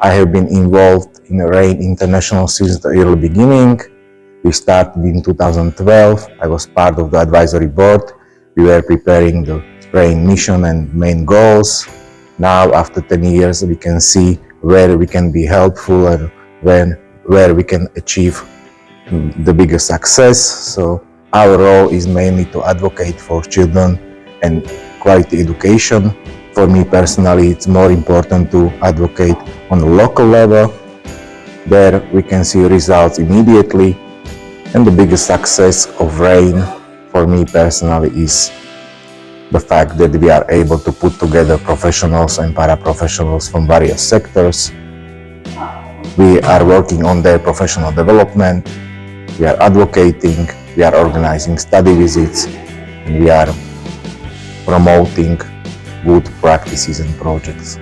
I have been involved in REYN International since the early beginning. We started in 2012. I was part of the advisory board. We were preparing the REYN mission and main goals. Now, after 10 years, we can see where we can be helpful and when, where we can achieve the biggest success. So our role is mainly to advocate for children and quality education. For me personally, it's more important to advocate on the local level. There we can see results immediately. And the biggest success of REYN for me personally is the fact that we are able to put together professionals and paraprofessionals from various sectors. We are working on their professional development. We are advocating. We are organizing study visits. And we are promoting good practices and projects.